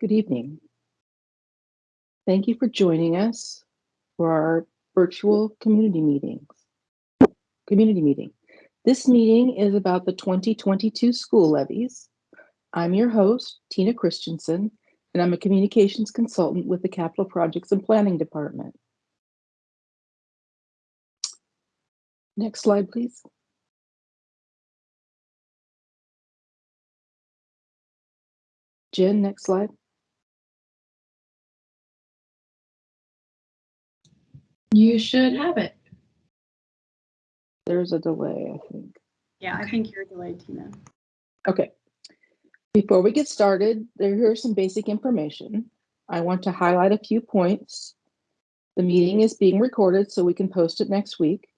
Good evening. Thank you for joining us for our virtual community meetings. Community meeting. This meeting is about the 2022 school levies. I'm your host, Tina Christensen, and I'm a communications consultant with the Capital Projects and Planning Department. Next slide, please. Jen, next slide. You should have it. There's a delay, I think. Yeah, I think you're delayed, Tina. Okay. Before we get started, there here's some basic information. I want to highlight a few points. The meeting is being recorded so we can post it next week.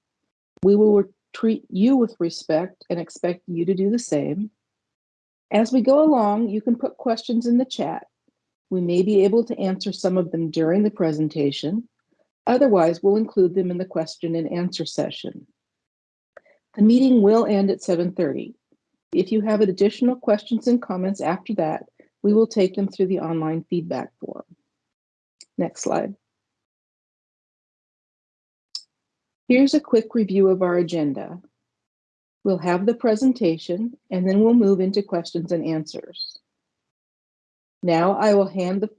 We will treat you with respect and expect you to do the same. As we go along, you can put questions in the chat. We may be able to answer some of them during the presentation. Otherwise, we'll include them in the question and answer session. The meeting will end at 7.30. If you have additional questions and comments after that, we will take them through the online feedback form. Next slide. Here's a quick review of our agenda. We'll have the presentation and then we'll move into questions and answers. Now I will hand the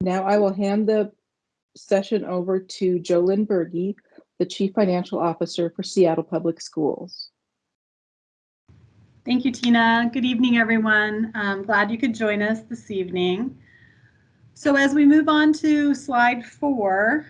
now I will hand the session over to Jolynn Berge, the Chief Financial Officer for Seattle Public Schools. Thank you, Tina. Good evening, everyone. I'm glad you could join us this evening. So as we move on to slide four,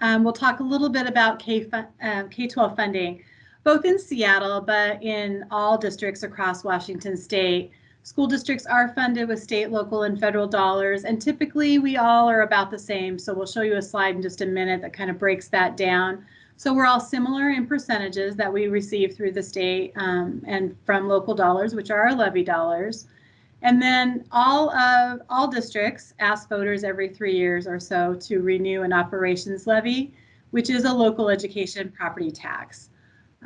um, we'll talk a little bit about K, uh, K-12 funding, both in Seattle, but in all districts across Washington state. School districts are funded with state, local, and federal dollars, and typically we all are about the same. So we'll show you a slide in just a minute that kind of breaks that down. So we're all similar in percentages that we receive through the state um, and from local dollars, which are our levy dollars. And then all of all districts ask voters every three years or so to renew an operations levy, which is a local education property tax.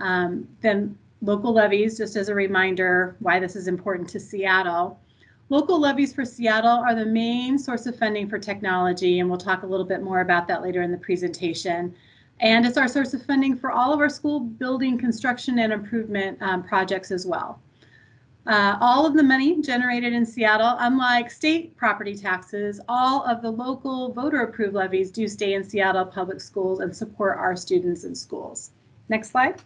Um, then local levies, just as a reminder why this is important to Seattle. Local levies for Seattle are the main source of funding for technology, and we'll talk a little bit more about that later in the presentation. And it's our source of funding for all of our school building construction and improvement um, projects as well. Uh, all of the money generated in Seattle, unlike state property taxes, all of the local voter approved levies do stay in Seattle public schools and support our students in schools. Next slide.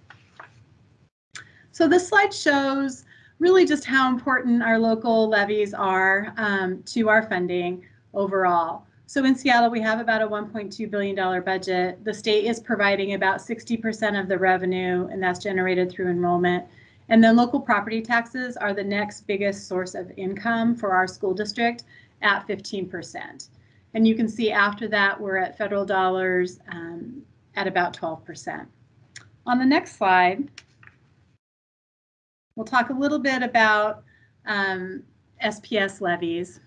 So this slide shows really just how important our local levies are um, to our funding overall. So in Seattle, we have about a $1.2 billion budget. The state is providing about 60% of the revenue, and that's generated through enrollment. And then local property taxes are the next biggest source of income for our school district at 15%. And you can see after that, we're at federal dollars um, at about 12%. On the next slide, We'll talk a little bit about um, SPS levies.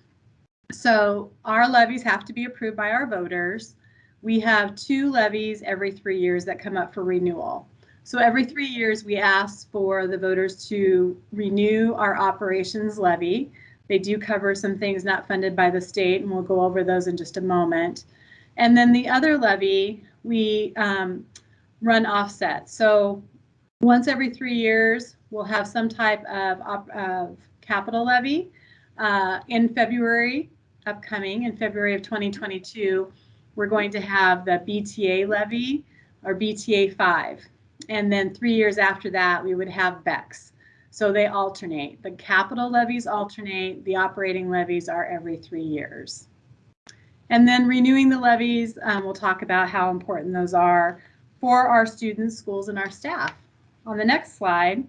So our levies have to be approved by our voters. We have two levies every three years that come up for renewal. So every three years, we ask for the voters to renew our operations levy. They do cover some things not funded by the state, and we'll go over those in just a moment. And then the other levy, we um, run offset. So once every three years, we'll have some type of, of capital levy. Uh, in February, upcoming in February of 2022, we're going to have the BTA levy or BTA 5. And then three years after that, we would have BEX. So they alternate. The capital levies alternate, the operating levies are every three years. And then renewing the levies, um, we'll talk about how important those are for our students, schools, and our staff. On the next slide,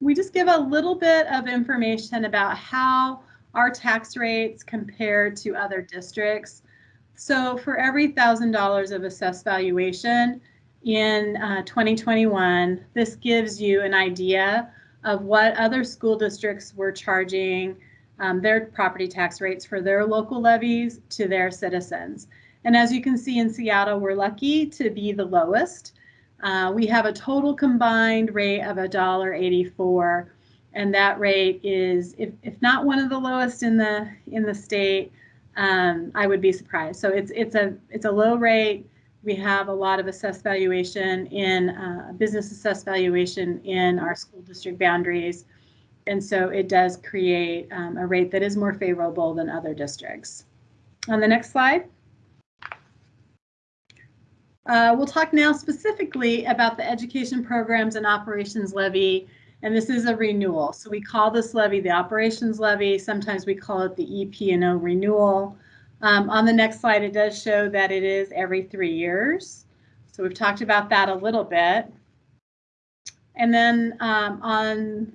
we just give a little bit of information about how our tax rates compare to other districts. So for every $1,000 of assessed valuation in uh, 2021, this gives you an idea of what other school districts were charging um, their property tax rates for their local levies to their citizens. And as you can see in Seattle, we're lucky to be the lowest. Uh, we have a total combined rate of $1.84. and that rate is, if, if not one of the lowest in the in the state, um, I would be surprised. So it's it's a it's a low rate. We have a lot of assessed valuation in uh, business assessed valuation in our school district boundaries, and so it does create um, a rate that is more favorable than other districts. On the next slide. Uh, we'll talk now specifically about the education programs and operations levy, and this is a renewal. So we call this levy the operations levy. Sometimes we call it the EP&O renewal. Um, on the next slide, it does show that it is every three years. So we've talked about that a little bit. And then um, on,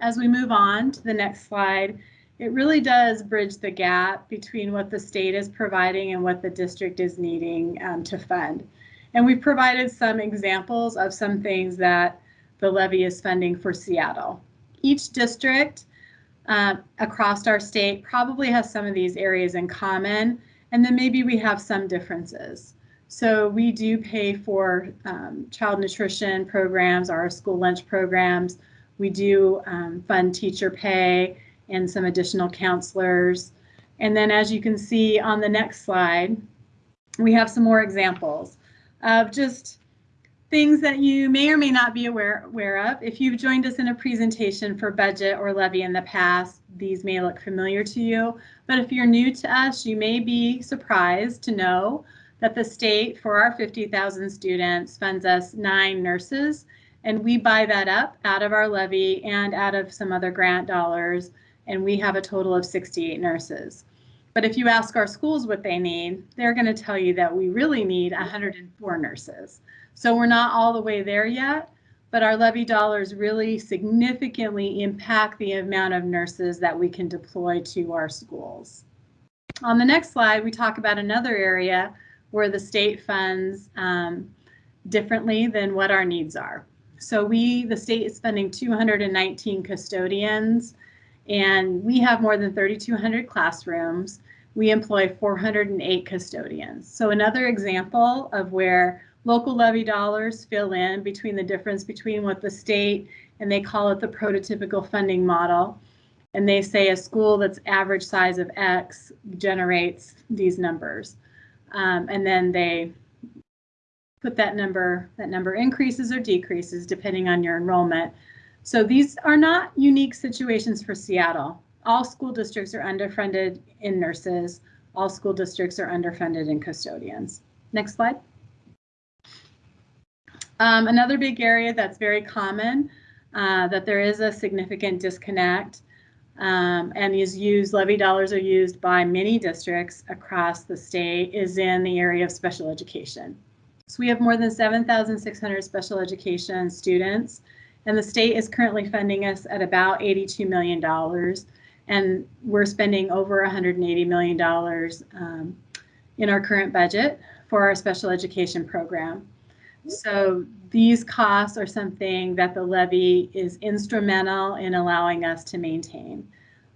as we move on to the next slide, it really does bridge the gap between what the state is providing and what the district is needing um, to fund. And we've provided some examples of some things that the levy is funding for Seattle. Each district uh, across our state probably has some of these areas in common, and then maybe we have some differences. So we do pay for um, child nutrition programs, our school lunch programs. We do um, fund teacher pay and some additional counselors. And then as you can see on the next slide, we have some more examples of just things that you may or may not be aware, aware of. If you've joined us in a presentation for budget or levy in the past, these may look familiar to you. But if you're new to us, you may be surprised to know that the state for our 50,000 students funds us nine nurses and we buy that up out of our levy and out of some other grant dollars and we have a total of 68 nurses. But if you ask our schools what they need, they're going to tell you that we really need 104 nurses. So we're not all the way there yet, but our levy dollars really significantly impact the amount of nurses that we can deploy to our schools. On the next slide, we talk about another area where the state funds um, differently than what our needs are. So we, the state is spending 219 custodians and we have more than 3,200 classrooms. We employ 408 custodians. So another example of where local levy dollars fill in between the difference between what the state and they call it the prototypical funding model. And they say a school that's average size of X generates these numbers. Um, and then they put that number, that number increases or decreases depending on your enrollment. So these are not unique situations for Seattle. All school districts are underfunded in nurses. All school districts are underfunded in custodians. Next slide. Um, another big area that's very common uh, that there is a significant disconnect um, and is used, levy dollars are used by many districts across the state is in the area of special education. So we have more than 7,600 special education students and the state is currently funding us at about $82 million. And we're spending over $180 million um, in our current budget for our special education program. So these costs are something that the levy is instrumental in allowing us to maintain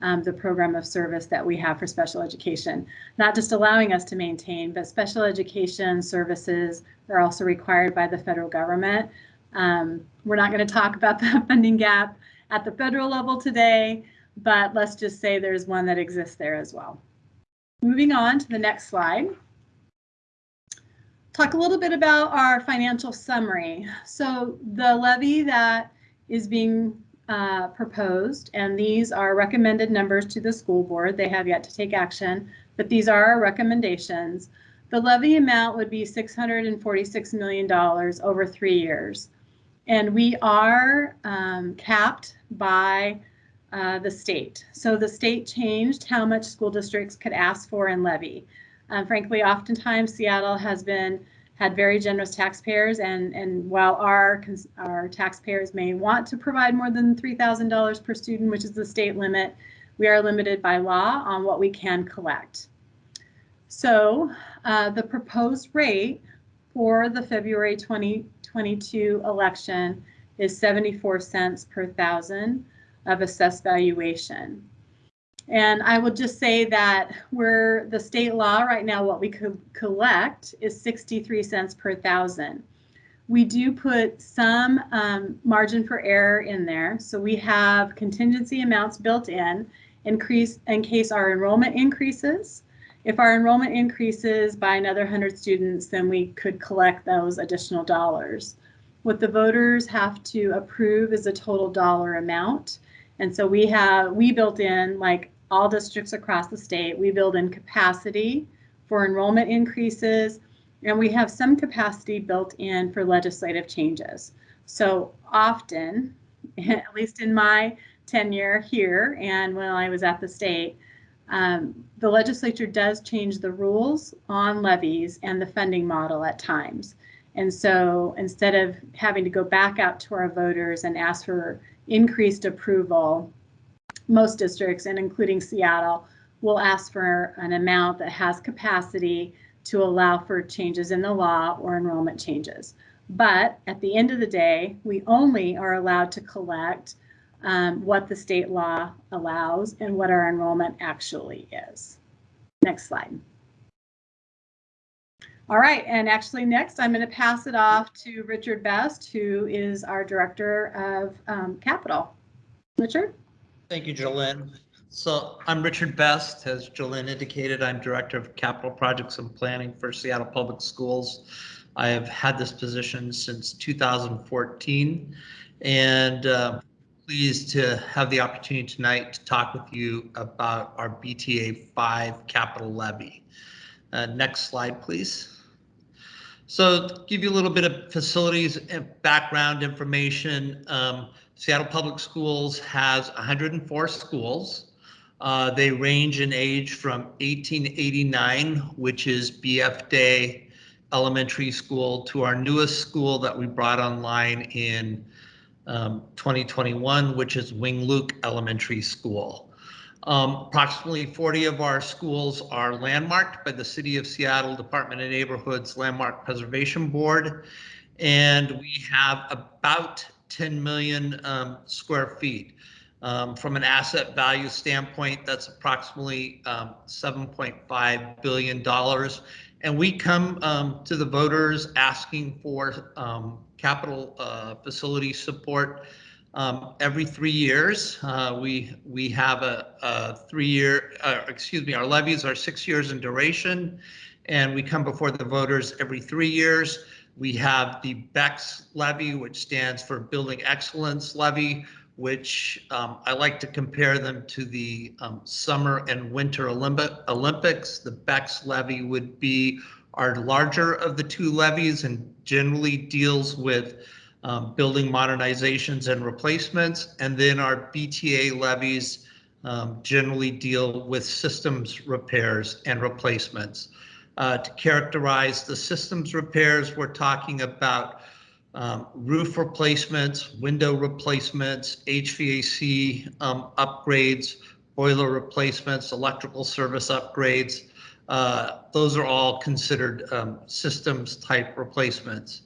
um, the program of service that we have for special education. Not just allowing us to maintain, but special education services are also required by the federal government. Um, we're not going to talk about the funding gap at the federal level today, but let's just say there's one that exists there as well. Moving on to the next slide. Talk a little bit about our financial summary. So the levy that is being uh, proposed, and these are recommended numbers to the school board. They have yet to take action, but these are our recommendations. The levy amount would be $646 million over three years. And we are um, capped by uh, the state. So the state changed how much school districts could ask for and levy. Um, frankly, oftentimes Seattle has been had very generous taxpayers, and and while our our taxpayers may want to provide more than $3,000 per student, which is the state limit, we are limited by law on what we can collect. So uh, the proposed rate for the February 2022 election is 74 cents per thousand of assessed valuation. And I will just say that we're the state law right now, what we could collect is 63 cents per thousand. we do put some um, margin for error in there. So we have contingency amounts built in increase in case our enrollment increases. If our enrollment increases by another 100 students, then we could collect those additional dollars. What the voters have to approve is a total dollar amount. And so we have, we built in, like all districts across the state, we build in capacity for enrollment increases, and we have some capacity built in for legislative changes. So often, at least in my tenure here and when I was at the state, um, the legislature does change the rules on levies and the funding model at times. And so instead of having to go back out to our voters and ask for increased approval, most districts, and including Seattle, will ask for an amount that has capacity to allow for changes in the law or enrollment changes. But at the end of the day, we only are allowed to collect um, what the state law allows and what our enrollment actually is. Next slide. All right, and actually next I'm going to pass it off to Richard Best, who is our Director of um, Capital. Richard? Thank you, Jolene. So I'm Richard Best. As Jolene indicated, I'm Director of Capital Projects and Planning for Seattle Public Schools. I have had this position since 2014 and uh, pleased to have the opportunity tonight to talk with you about our BTA 5 capital levy. Uh, next slide, please. So to give you a little bit of facilities and background information, um, Seattle Public Schools has 104 schools. Uh, they range in age from 1889, which is BF Day Elementary School, to our newest school that we brought online in um, 2021, which is Wing Luke Elementary School. Um, approximately 40 of our schools are landmarked by the City of Seattle Department of Neighborhoods Landmark Preservation Board, and we have about 10 million um, square feet. Um, from an asset value standpoint, that's approximately um, $7.5 billion. And we come um, to the voters asking for capital uh, facility support um, every three years. Uh, we we have a, a three-year, uh, excuse me, our levies are six years in duration, and we come before the voters every three years. We have the BEX levy, which stands for Building Excellence Levy, which um, I like to compare them to the um, Summer and Winter Olympi Olympics. The BEX levy would be our larger of the two levies and generally deals with um, building modernizations and replacements. And then our BTA levies um, generally deal with systems repairs and replacements. Uh, to characterize the systems repairs, we're talking about um, roof replacements, window replacements, HVAC um, upgrades, boiler replacements, electrical service upgrades. Uh, those are all considered um, systems type replacements.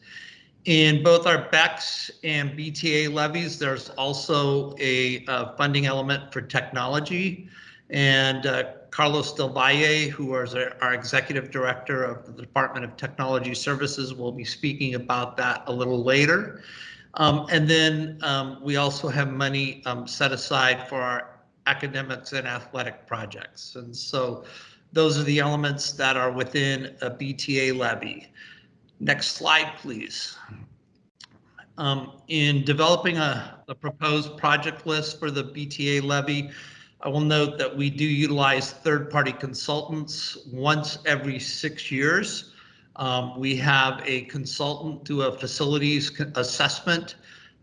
In both our BEX and BTA levies, there's also a uh, funding element for technology. And uh, Carlos Del Valle, who is our, our, executive director of the Department of Technology Services, will be speaking about that a little later. Um, and then um, we also have money um, set aside for our academics and athletic projects. And so those are the elements that are within a BTA levy. Next slide, please. Um, in developing a, a, proposed project list for the BTA levy, I will note that we do utilize third-party consultants once every six years. Um, we have a consultant do a facilities assessment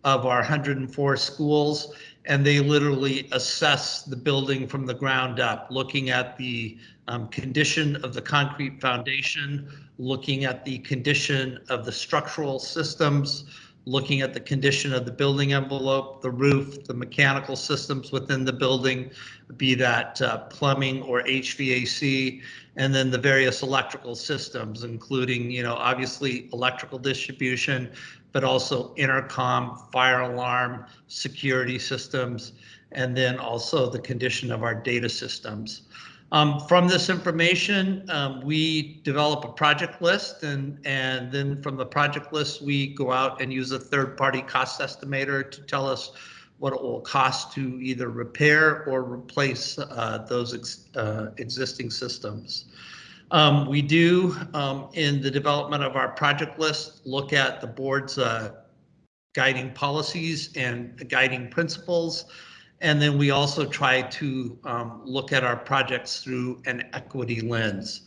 of our 104 schools, and they literally assess the building from the ground up, looking at the um, condition of the concrete foundation, looking at the condition of the structural systems, looking at the condition of the building envelope, the roof, the mechanical systems within the building, be that uh, plumbing or HVAC, and then the various electrical systems, including, you know, obviously electrical distribution, but also intercom, fire alarm, security systems, and then also the condition of our data systems. Um, from this information, um, we develop a project list and, and then from the project list, we go out and use a third party cost estimator to tell us what it will cost to either repair or replace uh, those ex- uh, existing systems. Um, we do, um, in the development of our project list, look at the board's uh, guiding policies and guiding principles. And then we also try to um, look at our projects through an equity lens.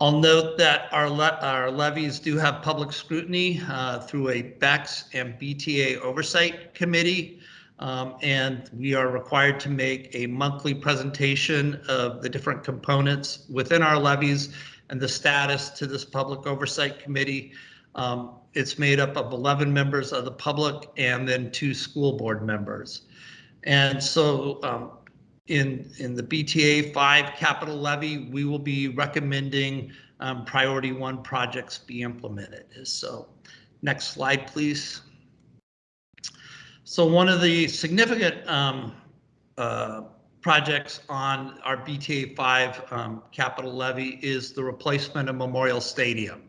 I'll note that our, le- our levies do have public scrutiny uh, through a BEX and BTA oversight committee. Um, and we are required to make a monthly presentation of the different components within our levies and the status to this public oversight committee. Um, it's made up of 11 members of the public and then two school board members. And so um, in, in the BTA 5 capital levy, we will be recommending um, priority one projects be implemented. So next slide, please. So one of the significant um, uh, projects on our BTA 5 um, capital levy is the replacement of Memorial Stadium.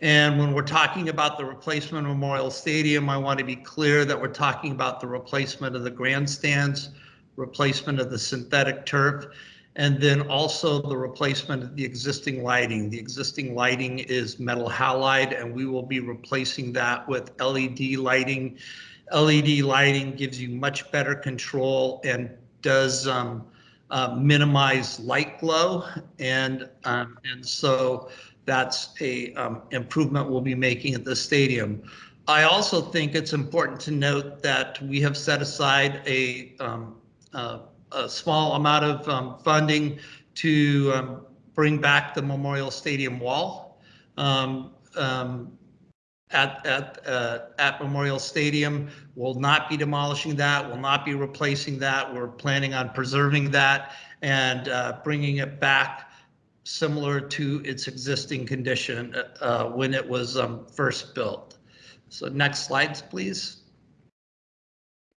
And when we're talking about the replacement of Memorial Stadium, I want to be clear that we're talking about the replacement of the grandstands, replacement of the synthetic turf, and then also the replacement of the existing lighting. The existing lighting is metal halide, and we will be replacing that with LED lighting. LED lighting gives you much better control and does um, uh, minimize light glow. And, um, and so that's a um, improvement we'll be making at the stadium. I also think it's important to note that we have set aside a, um, uh, a small amount of um, funding to um, bring back the Memorial Stadium wall um, at at uh, at Memorial Stadium. We'll not be demolishing that. We'll not be replacing that. We're planning on preserving that and uh, bringing it back similar to its existing condition uh, when it was um, first built. So next slides, please.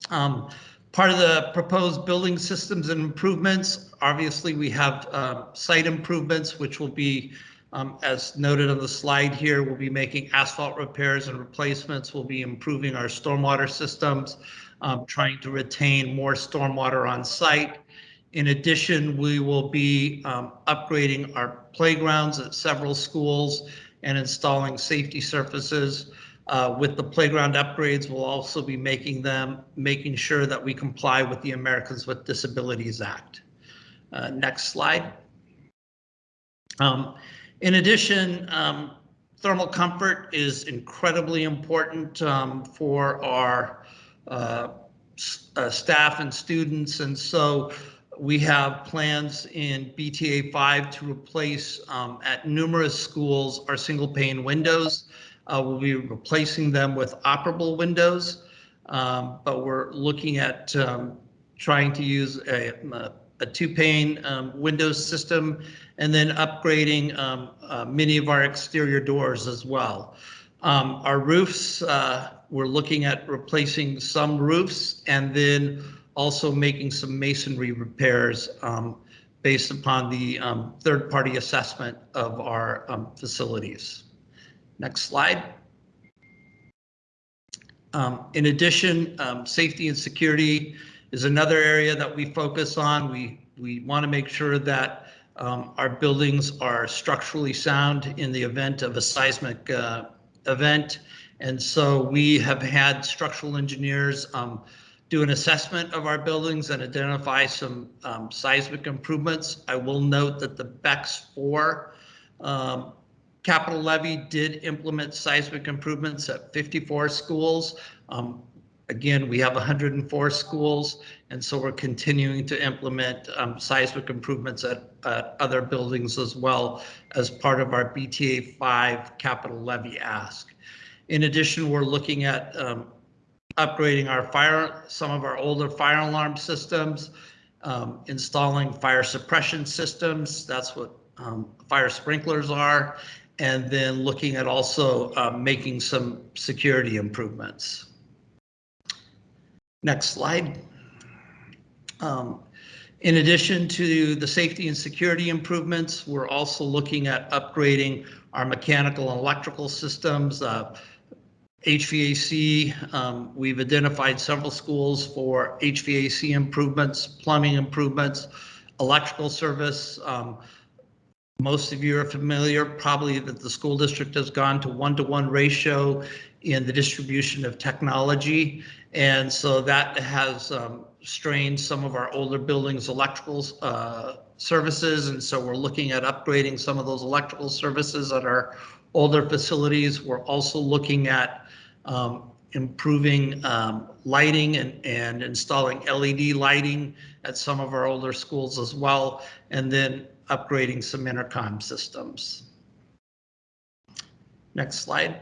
Um, part of the proposed building systems and improvements, obviously we have um, site improvements, which will be, um, as noted on the slide here, we'll be making asphalt repairs and replacements. We'll be improving our stormwater systems, um, trying to retain more stormwater on site. In addition, we will be um, upgrading our playgrounds at several schools and installing safety surfaces. Uh, with the playground upgrades, we'll also be making them, making sure that we comply with the Americans with Disabilities Act. Uh, next slide. Um, in addition, um, thermal comfort is incredibly important um, for our uh, uh, staff and students. And so we have plans in BTA 5 to replace um, at numerous schools our single pane windows. Uh, we'll be replacing them with operable windows, um, but we're looking at um, trying to use a, a two pane um, Windows system and then upgrading um, uh, many of our exterior doors as well. Um, our roofs, uh, we're looking at replacing some roofs and then also making some masonry repairs um, based upon the um, third-party assessment of our um, facilities. Next slide. Um, in addition, safety and security is another area that we focus on. We, we want to make sure that um, our buildings are structurally sound in the event of a seismic uh, event. And so we have had structural engineers um, do an assessment of our buildings and identify some um, seismic improvements. I will note that the BEX 4 um, capital levy did implement seismic improvements at 54 schools. Um, again, we have 104 schools, and so we're continuing to implement um, seismic improvements at, at other buildings as well as part of our BTA 5 capital levy ask. In addition, we're looking at um, upgrading our fire, some of our older fire alarm systems, um, installing fire suppression systems. That's what um, fire sprinklers are. And then looking at also uh, making some security improvements. Next slide. Um, In addition to the safety and security improvements, we're also looking at upgrading our mechanical and electrical systems. uh, HVAC, um, we've identified several schools for HVAC improvements, plumbing improvements, electrical service. Um, Most of you are familiar probably that the school district has gone to one-to-one ratio in the distribution of technology. And so that has um, strained some of our older buildings' electrical uh, services. And so we're looking at upgrading some of those electrical services at our older facilities. We're also looking at um, improving um, lighting and, and installing LED lighting at some of our older schools as well. And then upgrading some intercom systems. Next slide.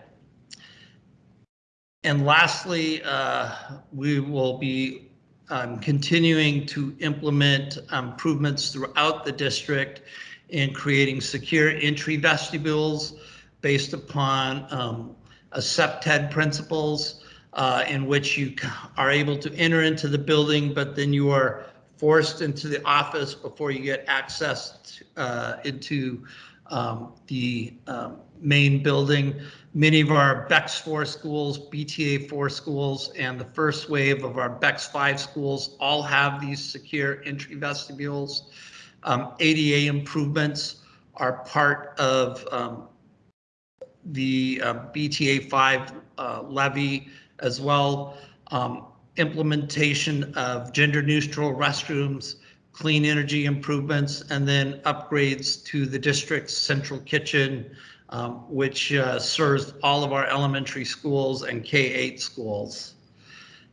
And lastly, uh, we will be um, continuing to implement improvements throughout the district in creating secure entry vestibules based upon um, a CPTED principles uh, in which you are able to enter into the building, but then you are forced into the office before you get access uh, into um, the um, main building. Many of our BEX 4 schools, BTA 4 schools, and the first wave of our BEX 5 schools all have these secure entry vestibules. Um, ADA improvements are part of um, the uh, BTA 5 uh, levy as well. Um, implementation of gender neutral restrooms, clean energy improvements, and then upgrades to the district's central kitchen, um, which uh, serves all of our elementary schools and K-8 schools.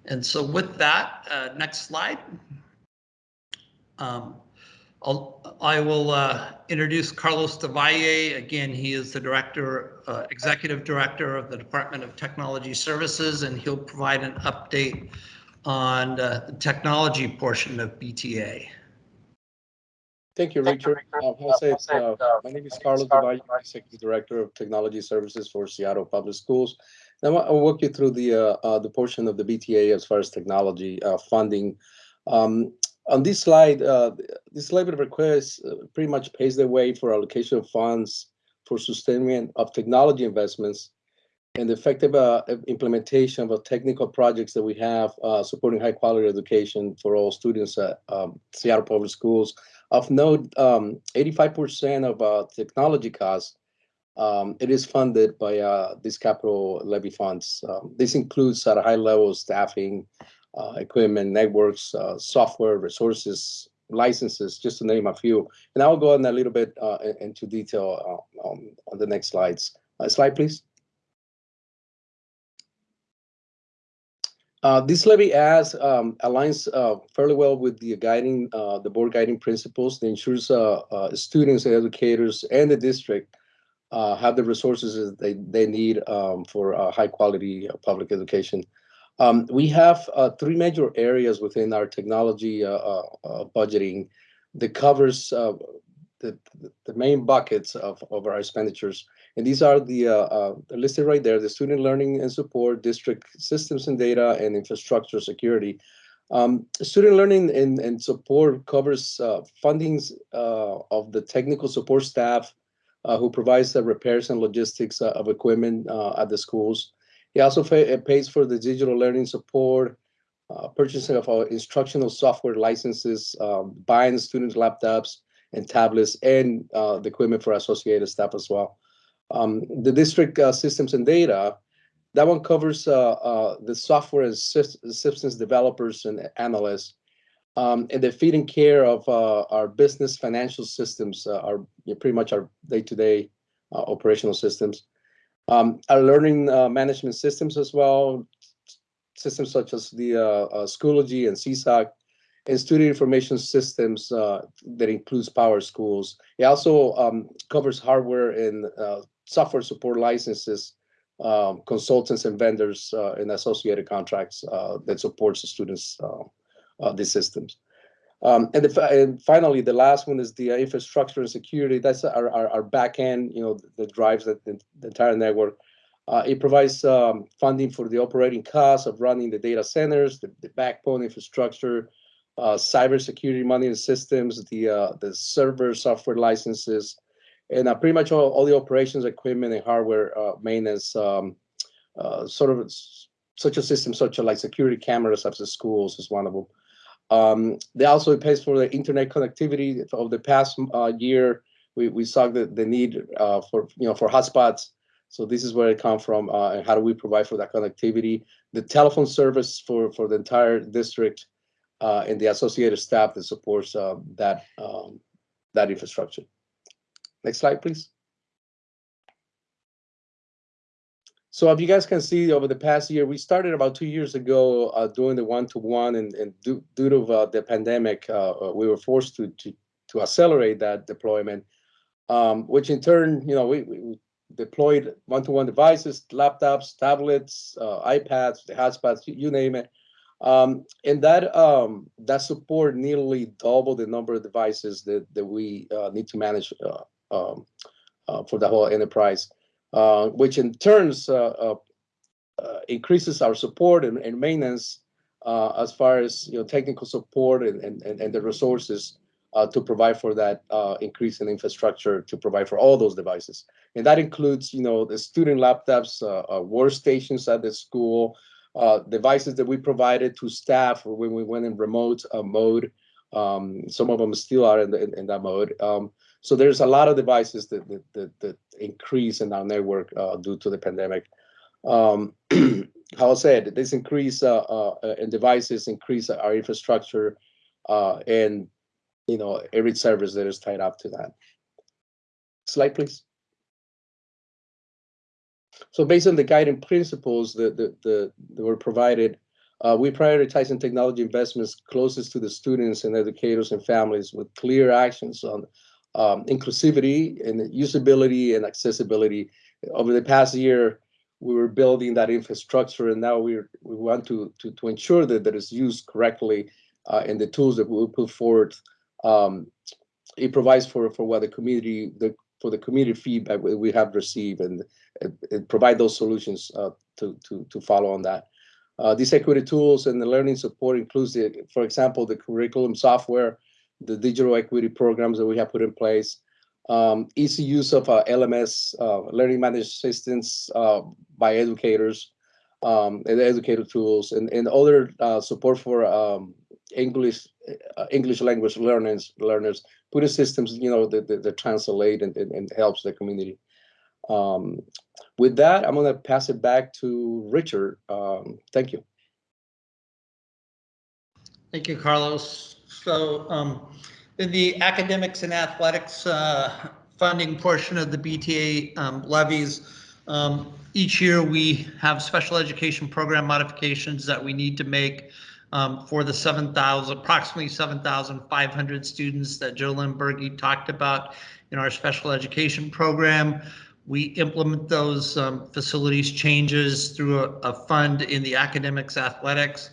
And so with that, uh, next slide. Um, I'll, I will uh, introduce Carlos Del Valle. Again, he is the director, uh, executive director of the Department of Technology Services, and he'll provide an update on uh, the technology portion of BTA. Thank you, Richard. Uh, Jose, uh, my name is Carlos Del Valle, Executive Director of Technology Services for Seattle Public Schools. Now I'll walk you through the uh, uh, the portion of the BTA as far as technology uh, funding. Um, on this slide, uh, this of request uh, pretty much paves the way for allocation of funds for sustainment of technology investments and effective uh, implementation of technical projects that we have uh, supporting high quality education for all students at um, Seattle Public Schools. Of note, 85% um, of uh, technology costs, um, it is funded by uh, these capital levy funds. Um, this includes at a high level staffing, equipment, networks, uh, software, resources, licenses, just to name a few. And I'll go in a little bit into detail um, on the next slides. slide, please. Uh, this levy as um, aligns uh, fairly well with the guiding, uh, the board guiding principles that ensures uh, uh, students, educators, and the district uh, have the resources they, they need um, for high quality public education. Um, we have three major areas within our technology budgeting that covers the, the main buckets of, of our expenditures. And these are the uh, uh, listed right there, the student learning and support, district systems and data, and infrastructure security. Um, student learning and, and support covers uh, fundings uh, of the technical support staff uh, who provides the repairs and logistics uh, of equipment at the schools. He also pays for the digital learning support, purchasing of our instructional software licenses, um, buying students' laptops and tablets, and the equipment for associated staff as well. Um, the district uh, systems and data, that one covers uh, uh, the software and systems developers and analysts, um, and the feeding care of uh, our business financial systems, uh, are pretty much our day-to-day uh, operational systems. Um, our learning management systems as well, systems such as the Schoology and Seesaw, and student information systems that includes PowerSchools. It also um, covers hardware and software support licenses, um, consultants and vendors uh, and associated contracts uh, that supports the students uh, uh these systems. Um, and, the, and, finally, the last one is the infrastructure and security. That's our, our, our back end, you know, that drives the, the, entire network. Uh, it provides um, funding for the operating costs of running the data centers, the, the backbone infrastructure, uh, cybersecurity monitoring systems, the uh, the server software licenses, and uh, pretty much all, all the operations, equipment, and hardware uh, maintenance. Um, uh, sort of such a system, such as like security cameras of the schools is one of them. Um, they also pays for the internet connectivity of the past uh, year. We, we saw the, the need uh, for you know for hotspots. So this is where it come from, uh, and how do we provide for that connectivity? The telephone service for for the entire district, uh, and the associated staff that supports uh, that um, that infrastructure. Next slide, please. So if you guys can see over the past year, we started about two years ago uh, doing the one-to-one, and, and due, due to uh, the pandemic, uh, uh, we were forced to, to to accelerate that deployment, um, which in turn, you know, we, we deployed one-to-one devices, laptops, tablets, uh, iPads, the hotspots, you, name it. Um, and that um, that support nearly double the number of devices that, that we uh, need to manage um, for the whole enterprise, uh, which in turns uh, uh, uh, increases our support and, and maintenance uh, as far as you know technical support and, and, and, the resources to provide for that increase in infrastructure to provide for all those devices. And that includes, you know, the student laptops, workstations at the school, devices that we provided to staff when we went in remote mode. Um, some of them still are in, the, in, in that mode. Um, so there's a lot of devices that that, that, that increase in our network uh, due to the pandemic. Um, how I said, this increase uh, uh, in devices increase our infrastructure uh, and you know every service that is tied up to that. Slide, please. So based on the guiding principles that, that, that, that were provided, uh, we prioritize in technology investments closest to the students and educators and families with clear actions on um, inclusivity and usability and accessibility. Over the past year, we were building that infrastructure, and now we're we want to to, to ensure that that is used correctly, uh, and the tools that we put forward. Um, it provides for for what the community the for the community feedback we we have received, and it provide those solutions uh, to to to follow on that. Uh, these equity tools and the learning support includes, the, for example, the curriculum software, the digital equity programs that we have put in place, um, easy use of uh, LMS, uh, learning management systems uh, by educators, um, and educator tools, and, and other uh, support for um, English uh, English language learners, learners, putting systems, you know, that, that, that translate and, and, and helps the community. Um, with that, I'm going to pass it back to Richard. Um, thank you. Thank you, Carlos. So um, in the academics and athletics uh, funding portion of the BTA um, levies, um, each year we have special education program modifications that we need to make um, for the 7,000, approximately 7,500 students that Jolynn Berge talked about in our special education program. We implement those um, facilities changes through a, a fund in the academics athletics.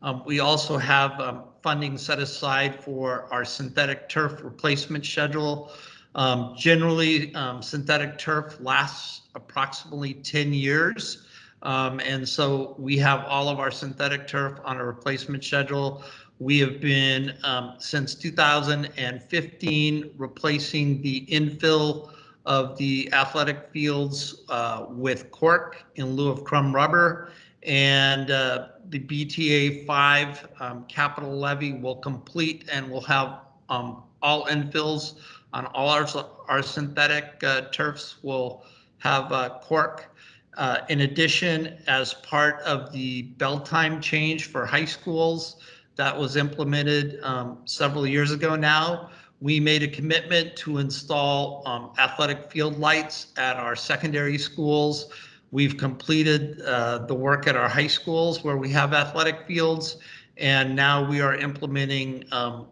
Um, we also have um, funding set aside for our synthetic turf replacement schedule. Um, generally, um, synthetic turf lasts approximately 10 years. Um, and so we have all of our synthetic turf on a replacement schedule. We have been um, since 2015 replacing the infill of the athletic fields uh, with cork in lieu of crumb rubber. And uh, the BTA 5 um, capital levy will complete and we'll have um, all infills on all our, our synthetic uh, turfs will have uh, cork. Uh, in addition, as part of the bell time change for high schools that was implemented um, several years ago now, we made a commitment to install um, athletic field lights at our secondary schools. We've completed uh, the work at our high schools where we have athletic fields, and now we are implementing um,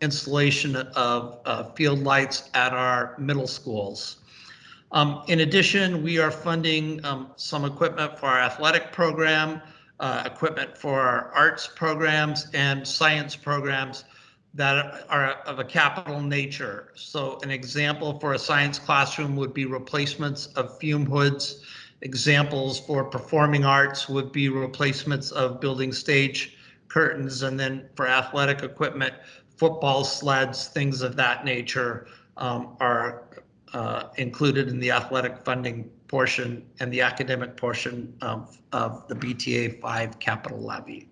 installation of uh, field lights at our middle schools. Um, in addition, we are funding um, some equipment for our athletic program, uh, equipment for our arts programs and science programs that are of a capital nature. So an example for a science classroom would be replacements of fume hoods. Examples for performing arts would be replacements of building stage curtains, and then for athletic equipment, football sleds, things of that nature um, are uh, included in the athletic funding portion and the academic portion of, of the BTA 5 capital levy.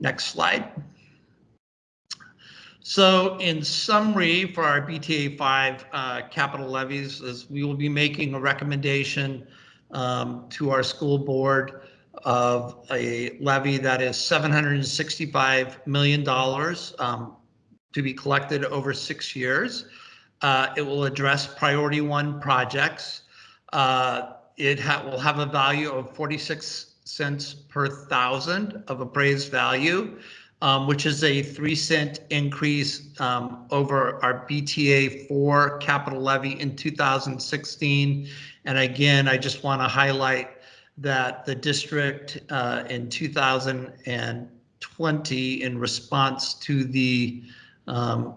Next slide. So in summary, for our BTA 5 uh, capital levies, is we will be making a recommendation um, to our school board of a levy that is $765 million um, to be collected over six years. Uh, It will address priority one projects. Uh, It ha- will have a value of 46 cents per thousand of appraised value, um, which is a three cent increase um, over our BTA four capital levy in 2016. And again, I just want to highlight that the district uh, in 2020, in response to the um,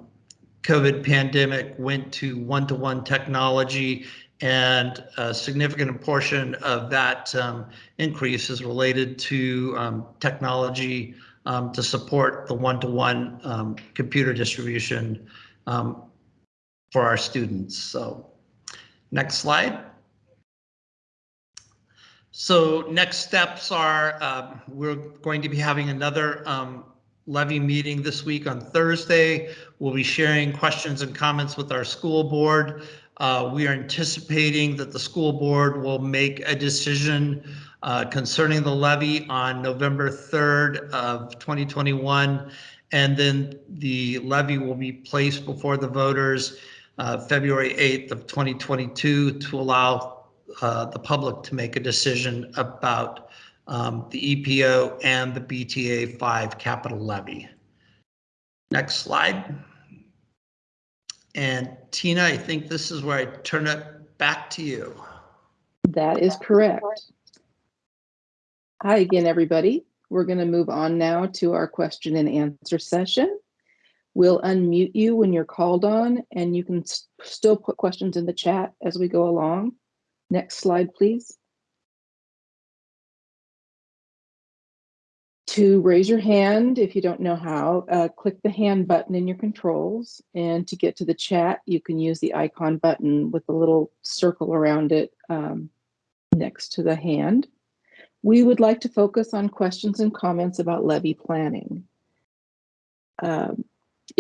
COVID pandemic, went to one-to-one technology and a significant portion of that um, increase is related to um, technology um, to support the one-to-one um, computer distribution um, for our students. So next slide. So next steps are um, we're going to be having another um, levy meeting this week on Thursday. We'll be sharing questions and comments with our school board. Uh, we are anticipating that the school board will make a decision uh, concerning the levy on November 3rd of 2021. And then the levy will be placed before the voters uh, February 8th of 2022 to allow uh, the public to make a decision about um, the EPO and the BTA 5 capital levy. Next slide. And Tina, I think this is where I turn it back to you. That is correct. Hi again, everybody. We're going to move on now to our question and answer session. We'll unmute you when you're called on, and you can s- still put questions in the chat as we go along. Next slide, please. To raise your hand, if you don't know how, uh, click the hand button in your controls. And to get to the chat, you can use the icon button with the little circle around it um, next to the hand. We would like to focus on questions and comments about levy planning. Um,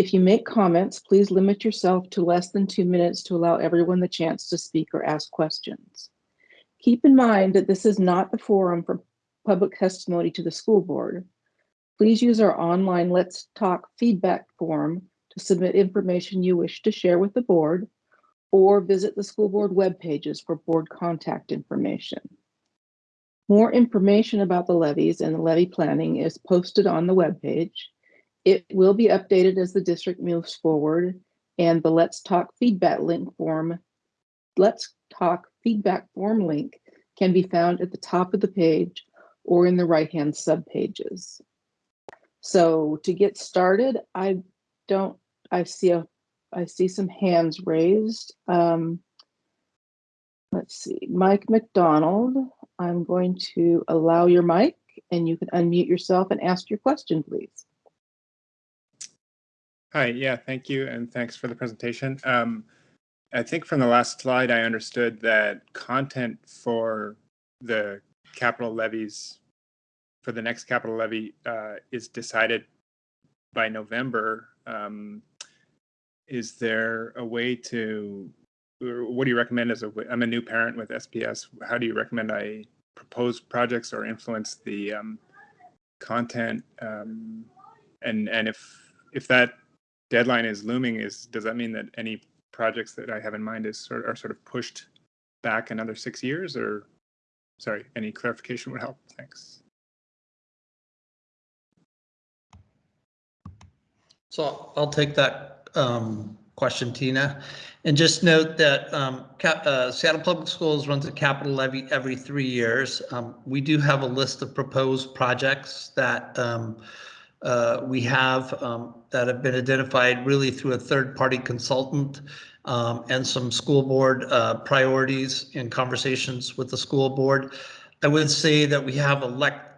If you make comments, please limit yourself to less than two minutes to allow everyone the chance to speak or ask questions. Keep in mind that this is not the forum for public testimony to the school board. Please use our online Let's Talk feedback form to submit information you wish to share with the board or visit the school board web pages for board contact information. More information about the levies and the levy planning is posted on the webpage. It will be updated as the district moves forward and the Let's Talk feedback link form, Let's Talk feedback form link can be found at the top of the page or in the right-hand subpages. So to get started, I don't, I see a, I see some hands raised. Um, let's see, Mike McDonald, I'm going to allow your mic and you can unmute yourself and ask your question, please. Hi, yeah, thank you, and thanks for the presentation. Um, I think from the last slide, I understood that content for the capital levies, for the next capital levy, uh, is decided by November. Um, Is there a way to, what do you recommend as a, I'm a new parent with SPS. How do you recommend I propose projects or influence the um, content? Um, And, and if, if that deadline is looming is does that mean that any projects that i have in mind is sort are sort of pushed back another six years or sorry any clarification would help thanks So I'll take that um, question, Tina. And just note that um, uh, Seattle Public Schools runs a capital levy every three years. Um, We do have a list of proposed projects that um, uh, we have um, that have been identified really through a third-party consultant um, and some school board uh, priorities in conversations with the school board. I would say that we have a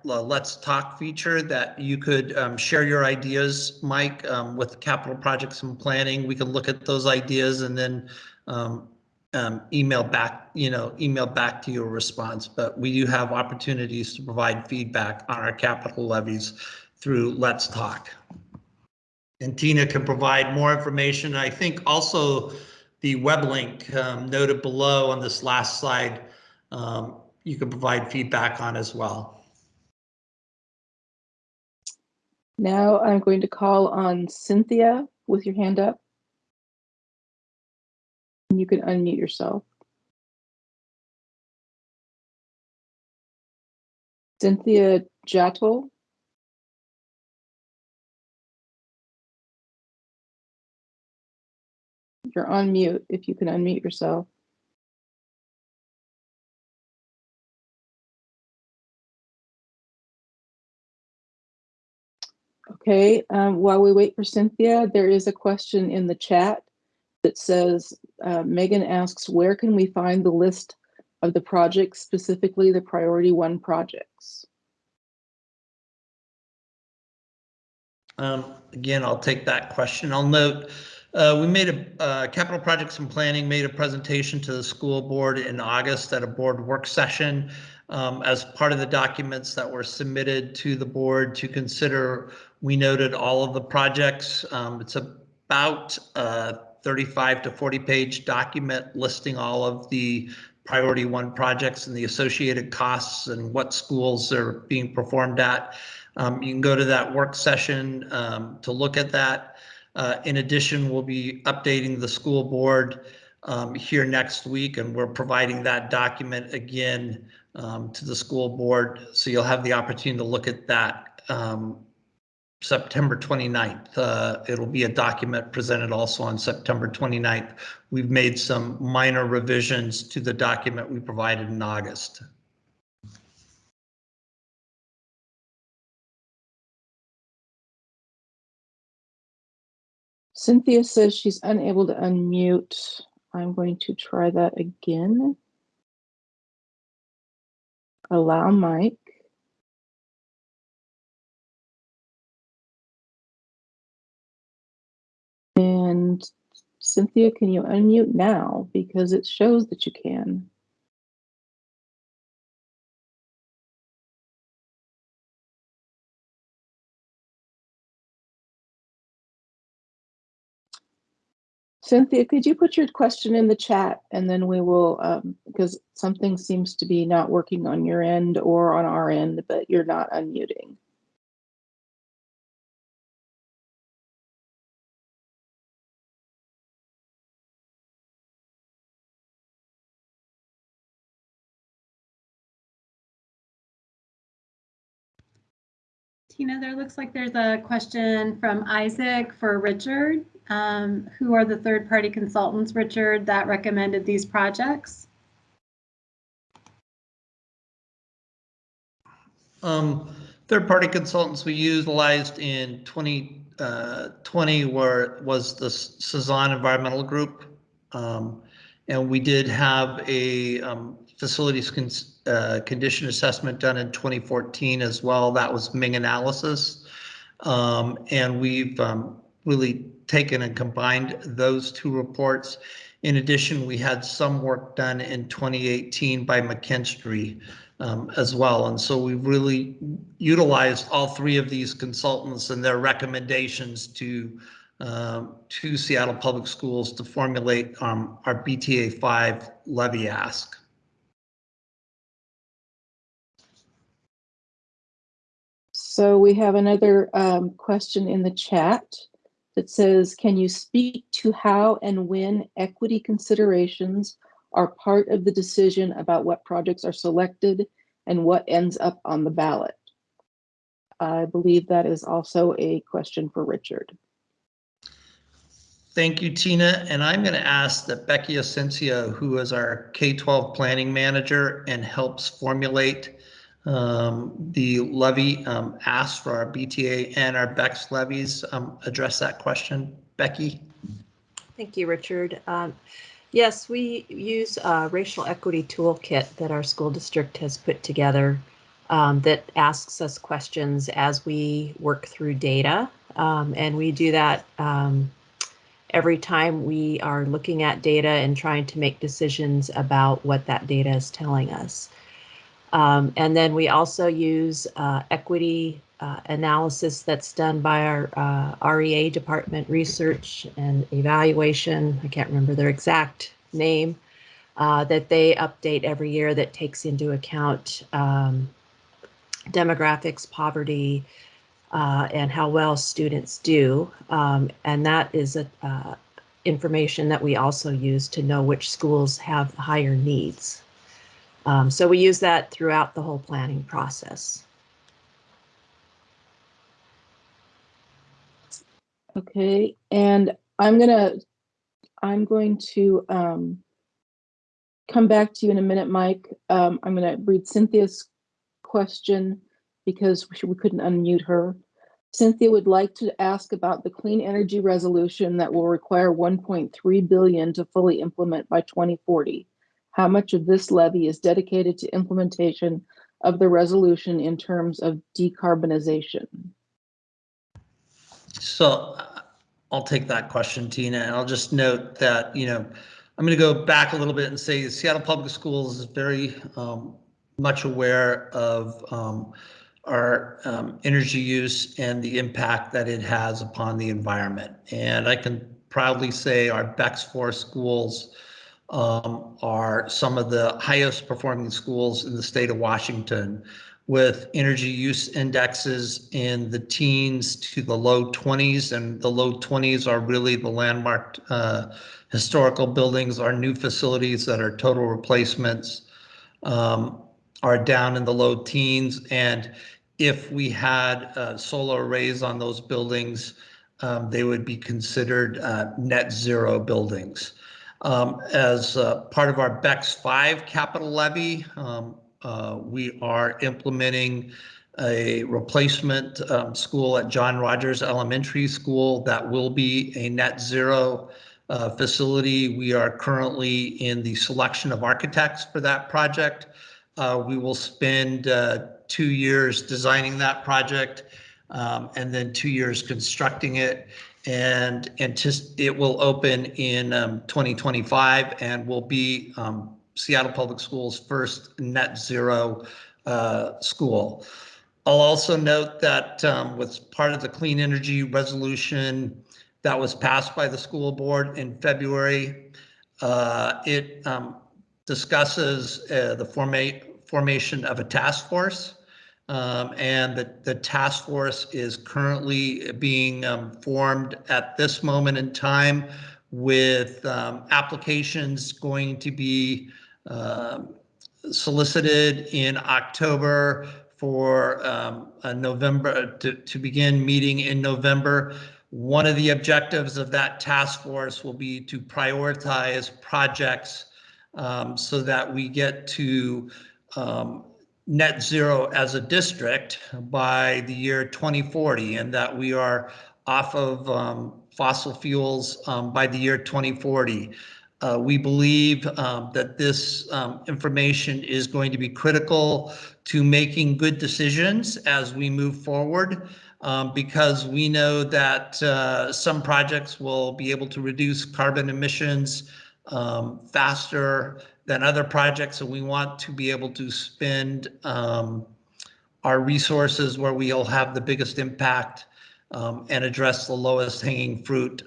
Let's Talk feature that you could um, share your ideas, Mike, um, with capital projects and planning. We can look at those ideas and then um, um, email back, you know, email back to your response. But we do have opportunities to provide feedback on our capital levies through Let's Talk. And Tina can provide more information. I think also the web link um, noted below on this last slide, um, you can provide feedback on as well. Now I'm going to call on Cynthia with your hand up. You can unmute yourself. Cynthia Jattle. You're on mute if you can unmute yourself. Okay, um, while we wait for Cynthia, there is a question in the chat that says, uh, Megan asks, where can we find the list of the projects, specifically the priority one projects? Um, again, I'll take that question. I'll note, uh, we made a, uh, capital projects and planning made a presentation to the school board in August at a board work session. Um, as part of the documents that were submitted to the board to consider, we noted all of the projects. Um, it's about a 35 to 40 page document listing all of the priority one projects and the associated costs and what schools are being performed at. Um, you can go to that work session um, to look at that. Uh, in addition, we'll be updating the school board um, here next week, and we're providing that document again um, to the school board. So you'll have the opportunity to look at that um, September 29th. Uh, it'll be a document presented also on September 29th. We've made some minor revisions to the document we provided in August. Cynthia says she's unable to unmute. I'm going to try that again. Allow Mike. And Cynthia, can you unmute now? Because it shows that you can. Cynthia, could you put your question in the chat and then we will, um, because something seems to be not working on your end or on our end, but you're not unmuting. Tina, there looks like there's a question from Isaac for Richard. Um, who are the third-party consultants, Richard, that recommended these projects? Um, third-party consultants we utilized in 2020 were, was the Cezanne Environmental Group. Um, and we did have a um, facilities con uh, condition assessment done in 2014 as well. That was Meng Analysis. Um, and we've um, really taken and combined those two reports. In addition, we had some work done in 2018 by McKinstry um, as well. And so we really utilized all three of these consultants and their recommendations to um, to Seattle Public Schools to formulate um, our BTA 5 levy ask. So we have another um, question in the chat that says, can you speak to how and when equity considerations are part of the decision about what projects are selected and what ends up on the ballot? I believe that is also a question for Richard. Thank you, Tina. And I'm going to ask that Becky Asensio, who is our K-12 planning manager and helps formulate um, the levy um, asked for our BTA and our BEX levies, um, address that question. Becky? Thank you, Richard. Um, Yes, we use a racial equity toolkit that our school district has put together um, that asks us questions as we work through data. Um, and we do that every time we are looking at data and trying to make decisions about what that data is telling us. Um, and then we also use uh, equity uh, analysis that's done by our uh, REA department, research and evaluation. I can't remember their exact name uh, that they update every year that takes into account um, demographics, poverty, uh, and how well students do. Um, and that is a, uh, information that we also use to know which schools have higher needs. Um, so we use that throughout the whole planning process. Okay, and I'm gonna, I'm going to um, come back to you in a minute, Mike. Um, I'm gonna read Cynthia's question because we we couldn't unmute her. Cynthia would like to ask about the clean energy resolution that will require 1.3 billion to fully implement by 2040. How much of this levy is dedicated to implementation of the resolution in terms of decarbonization? So I'll take that question, Tina, and I'll just note that, you know, I'm going to go back a little bit and say Seattle Public Schools is very um, much aware of um, our um, energy use and the impact that it has upon the environment. And I can proudly say our Bex Four schools um, are some of the highest performing schools in the state of Washington with energy use indexes in the teens to the low 20s and the low 20s are really the landmark uh, historical buildings. Our new facilities that are total replacements um, are down in the low teens. And if we had uh, solar arrays on those buildings um, they would be considered uh, net zero buildings um, as uh, part of our bex 5 capital levy um, uh, we are implementing a replacement um, school at John Rogers Elementary School that will be a net zero uh, facility. We are currently in the selection of architects for that project. Uh, we will spend uh, two years designing that project um, and then two years constructing it and it will open in um, 2025 and will be um, Seattle Public Schools' first net zero uh, school. I'll also note that um, with part of the clean energy resolution that was passed by the school board in February, uh, it um, discusses uh, the forma formation of a task force. Um, and the, the task force is currently being um, formed at this moment in time with um, applications going to be um, solicited in October for um, a November to, to begin meeting in November. One of the objectives of that task force will be to prioritize projects um, so that we get to um, net zero as a district by the year 2040 and that we are off of um, fossil fuels um, by the year 2040. Uh, we believe um, that this um, information is going to be critical to making good decisions as we move forward um, because we know that uh, some projects will be able to reduce carbon emissions um, faster than other projects. And we want to be able to spend um, our resources where we'll have the biggest impact um, and address the lowest hanging fruit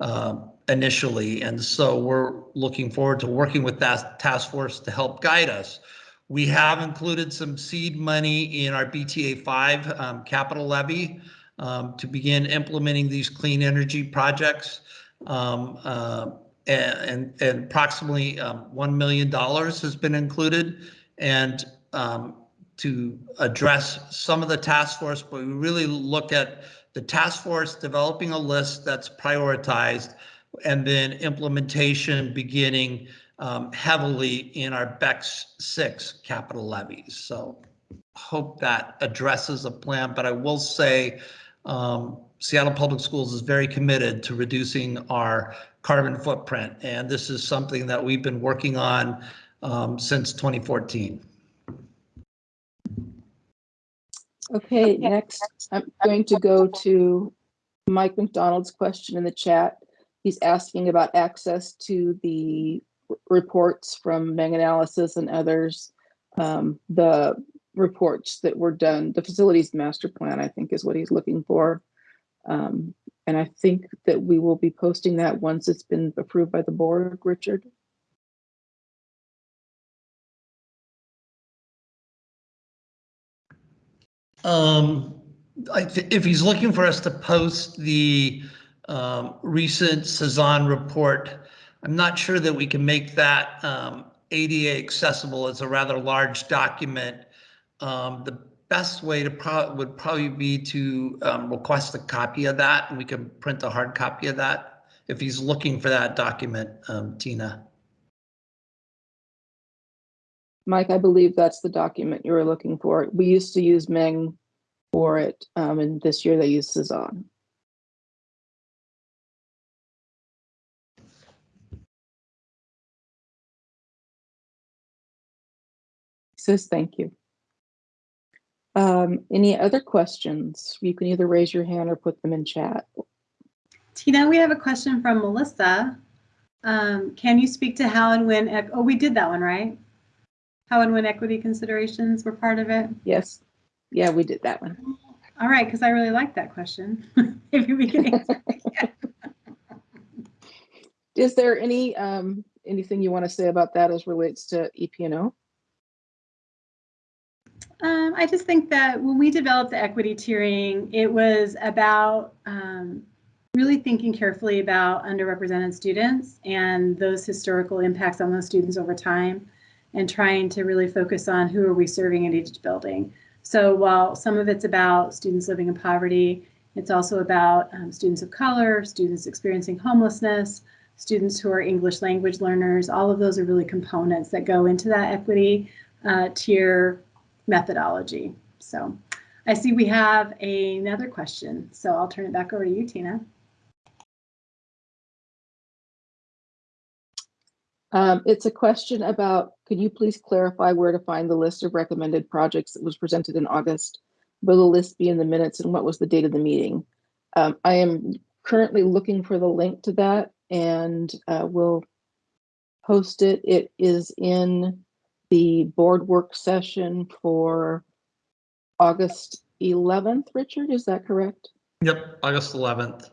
uh, initially. And so we're looking forward to working with that task force to help guide us. We have included some seed money in our BTA 5 um, capital levy um, to begin implementing these clean energy projects. Um, uh, and, and, approximately um, $1 million has been included. And um, to address some of the task force, but we really look at the task force developing a list that's prioritized and then implementation beginning um, heavily in our BEX 6 capital levies. So hope that addresses a plan, but I will say um, Seattle Public Schools is very committed to reducing our carbon footprint, and this is something that we've been working on um, since 2014. Okay, next, I'm going to go to Mike McDonald's question in the chat. He's asking about access to the reports from Meng Analysis and others. Um, the reports that were done, the facilities master plan, I think is what he's looking for. Um, and I think that we will be posting that once it's been approved by the board, Richard. Um, if he's looking for us to post the um, recent Cezanne report, I'm not sure that we can make that um, ADA accessible. It's a rather large document. Um, The best way to pro, would probably be to um, request a copy of that, and we can print a hard copy of that. If he's looking for that document, um, Tina. Mike, I believe that's the document you were looking for. We used to use Meng for it, um, and this year they use Cezanne. Says thank you. Um, any other questions? You can either raise your hand or put them in chat. Tina, we have a question from Melissa. Um, can you speak to how and when, oh, we did that one, right? How and when equity considerations were part of it? Yes. Yeah, we did that one. All right, because I really like that question. Maybe we can answer. Is there any, um, anything you want to say about that as relates to EP&O? Um, I just think that when we developed the equity tiering, it was about um, really thinking carefully about underrepresented students and those historical impacts on those students over time and trying to really focus on who are we serving in each building. So while some of it's about students living in poverty, it's also about um, students of color, students experiencing homelessness, students who are English language learners. All of those are really components that go into that equity uh, tier methodology. So I see we have another question, so I'll turn it back over to you, Tina. Um, it's a question about, could you please clarify where to find the list of recommended projects that was presented in August? Will the list be in the minutes and what was the date of the meeting? Um, I am currently looking for the link to that and, uh, will post it. It is in the board work session for August eleventh, Richard, is that correct? Yep, August 11th.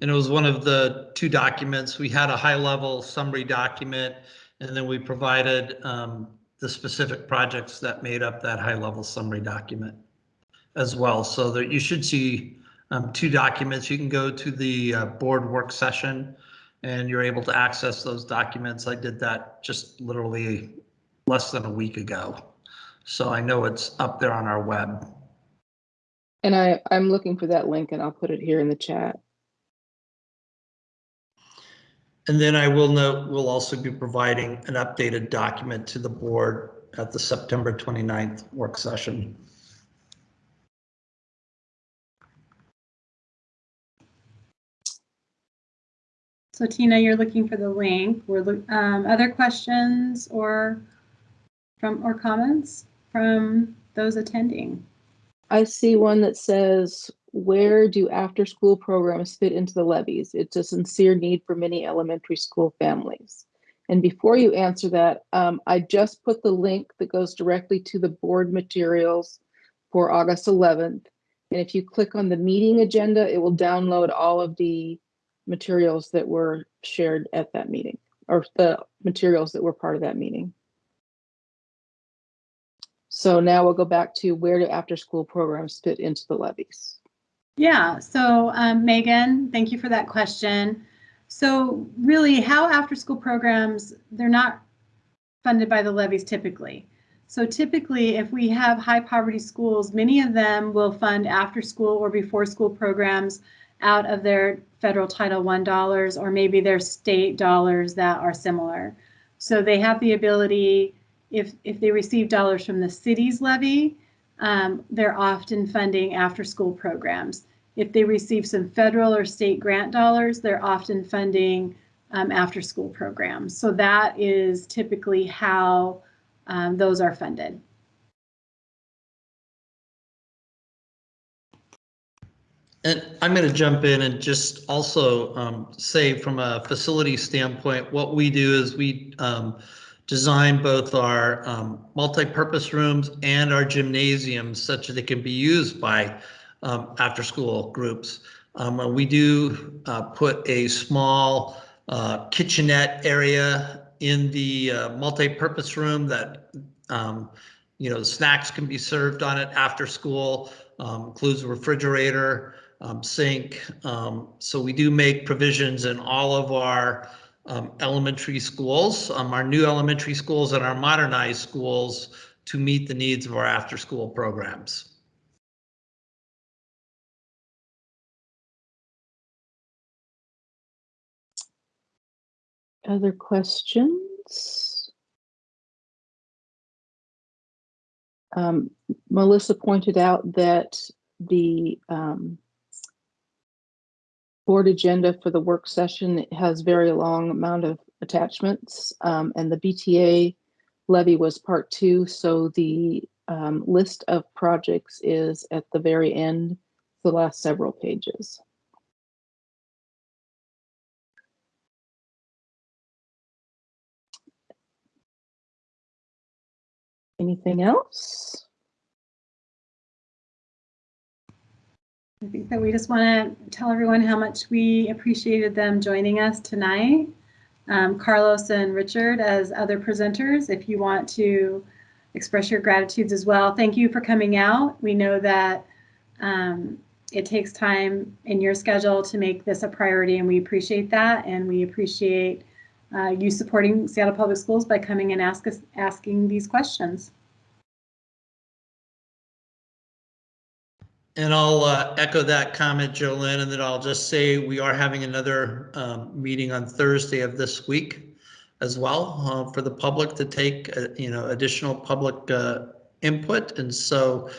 And it was one of the two documents. We had a high-level summary document, and then we provided um, the specific projects that made up that high-level summary document as well. So that you should see um, two documents. You can go to the uh, board work session, and you're able to access those documents. I did that just literally less than a week ago. So I know it's up there on our web. And I, I'm looking for that link and I'll put it here in the chat. And then I will note, we'll also be providing an updated document to the board at the September 29th work session. So Tina, you're looking for the link. We're um, other questions or from or comments from those attending? I see one that says, where do after-school programs fit into the levies? It's a sincere need for many elementary school families. And before you answer that, um, I just put the link that goes directly to the board materials for August 11th. And if you click on the meeting agenda, it will download all of the materials that were shared at that meeting, or the materials that were part of that meeting. So now we'll go back to where do after-school programs fit into the levies? Yeah, so um, Megan, thank you for that question. So really how after school programs, they're not funded by the levies typically. So typically if we have high poverty schools, many of them will fund after school or before school programs out of their federal Title I dollars or maybe their state dollars that are similar. So they have the ability, if, if they receive dollars from the city's levy, um, they're often funding after school programs. if they receive some federal or state grant dollars, they're often funding um, after-school programs. So that is typically how um, those are funded. And I'm going to jump in and just also um, say from a facility standpoint, what we do is we um, design both our um, multi-purpose rooms and our gymnasiums such that they can be used by um, after-school groups. Um, we do uh, put a small uh, kitchenette area in the uh, multi-purpose room that um, you know snacks can be served on it after school. Um, includes a refrigerator um, sink. So we do make provisions in all of our um, elementary schools, um, our new elementary schools and our modernized schools to meet the needs of our after-school programs. Other questions? Um, Melissa pointed out that the um, board agenda for the work session has very long amount of attachments, um, and the BTA levy was part two, so the um, list of projects is at the very end, the last several pages. Anything else? I think that we just want to tell everyone how much we appreciated them joining us tonight. Um, Carlos and Richard as other presenters, if you want to express your gratitudes as well. Thank you for coming out. We know that um, it takes time in your schedule to make this a priority and we appreciate that and we appreciate uh, you supporting Seattle Public Schools by coming and ask us, asking these questions. And I'll uh, echo that comment, Jolynn, and then I'll just say we are having another um, meeting on Thursday of this week as well uh, for the public to take, uh, you know, additional public uh, input. And so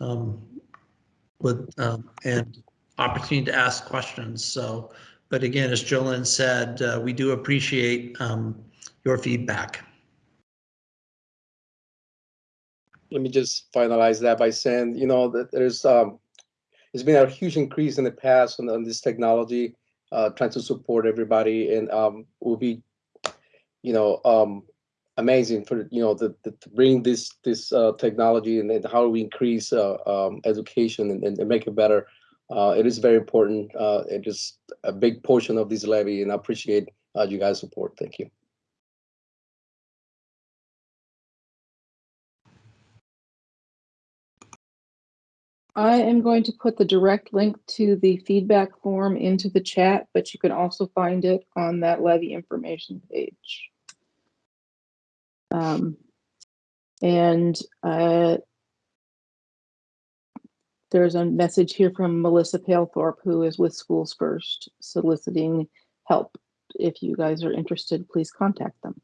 um, with um, and opportunity to ask questions. So, but again, as Jolynn said, uh, we do appreciate um, your feedback. Let me just finalize that by saying, you know, that there's um, there's been a huge increase in the past on, on this technology, uh, trying to support everybody, and um, will be, you know, um, amazing for you know the, the, to bring this this uh, technology and, and how we increase uh, um, education and, and, make it better. Uh, it is very important. Uh, it is a big portion of this levy, and I appreciate uh, you guys' support. Thank you. I am going to put the direct link to the feedback form into the chat, but you can also find it on that levy information page. Um, and uh, there's a message here from Melissa Palethorpe, who is with Schools First, soliciting help. If you guys are interested, please contact them.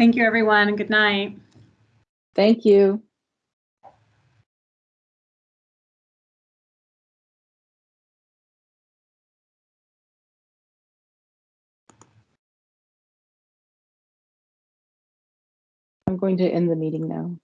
Thank you, everyone, and good night. Thank you. I'm going to end the meeting now.